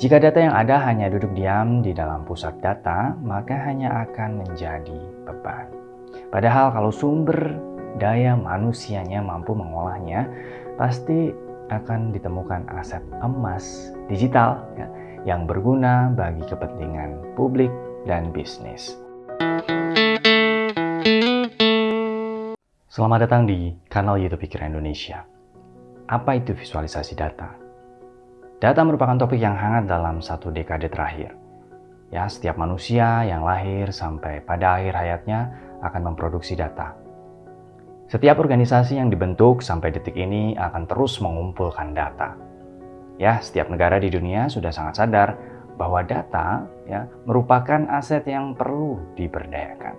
Jika data yang ada hanya duduk diam di dalam pusat data, maka hanya akan menjadi beban. Padahal kalau sumber daya manusianya mampu mengolahnya, pasti akan ditemukan aset emas digital ya, yang berguna bagi kepentingan publik dan bisnis. Selamat datang di kanal YouTube Pikir Indonesia. Apa itu visualisasi data? Data merupakan topik yang hangat dalam satu dekade terakhir. Ya, setiap manusia yang lahir sampai pada akhir hayatnya akan memproduksi data. Setiap organisasi yang dibentuk sampai detik ini akan terus mengumpulkan data. Ya, setiap negara di dunia sudah sangat sadar bahwa data ya merupakan aset yang perlu diberdayakan.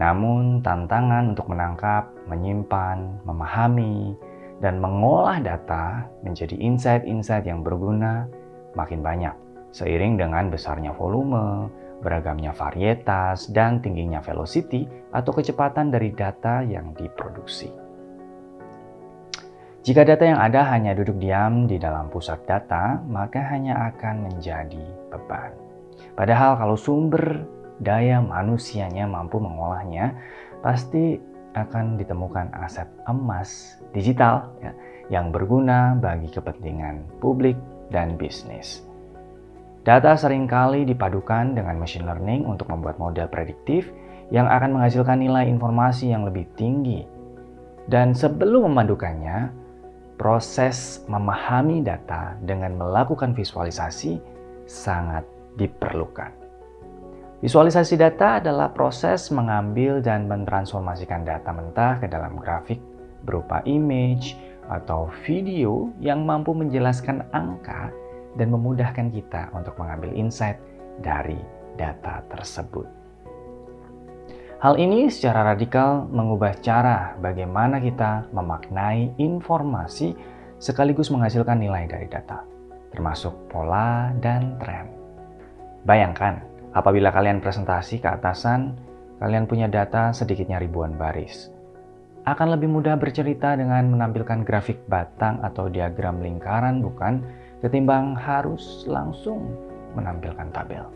Namun tantangan untuk menangkap, menyimpan, memahami, dan mengolah data menjadi insight-insight yang berguna makin banyak seiring dengan besarnya volume, beragamnya varietas, dan tingginya velocity atau kecepatan dari data yang diproduksi. Jika data yang ada hanya duduk diam di dalam pusat data, maka hanya akan menjadi beban. Padahal kalau sumber daya manusianya mampu mengolahnya, pasti akan ditemukan aset emas digital ya, yang berguna bagi kepentingan publik dan bisnis. Data sering kali dipadukan dengan machine learning untuk membuat model prediktif yang akan menghasilkan nilai informasi yang lebih tinggi. Dan sebelum memadukannya, proses memahami data dengan melakukan visualisasi sangat diperlukan. Visualisasi data adalah proses mengambil dan mentransformasikan data mentah ke dalam grafik berupa image atau video yang mampu menjelaskan angka dan memudahkan kita untuk mengambil insight dari data tersebut. Hal ini secara radikal mengubah cara bagaimana kita memaknai informasi sekaligus menghasilkan nilai dari data, termasuk pola dan tren. Bayangkan, Apabila kalian presentasi ke atasan, kalian punya data sedikitnya ribuan baris. Akan lebih mudah bercerita dengan menampilkan grafik batang atau diagram lingkaran bukan ketimbang harus langsung menampilkan tabel.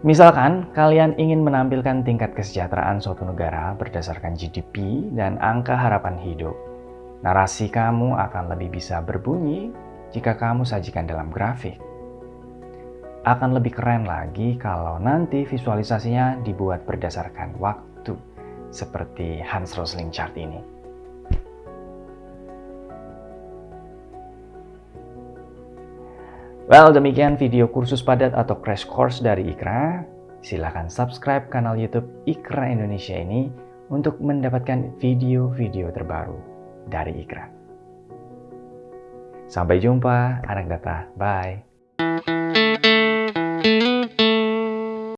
Misalkan kalian ingin menampilkan tingkat kesejahteraan suatu negara berdasarkan GDP dan angka harapan hidup. Narasi kamu akan lebih bisa berbunyi jika kamu sajikan dalam grafik akan lebih keren lagi kalau nanti visualisasinya dibuat berdasarkan waktu seperti Hans Rosling chart ini. Well, demikian video kursus padat atau crash course dari Ikra. Silahkan subscribe kanal YouTube Ikra Indonesia ini untuk mendapatkan video-video terbaru dari Ikra. Sampai jumpa, anak data. Bye.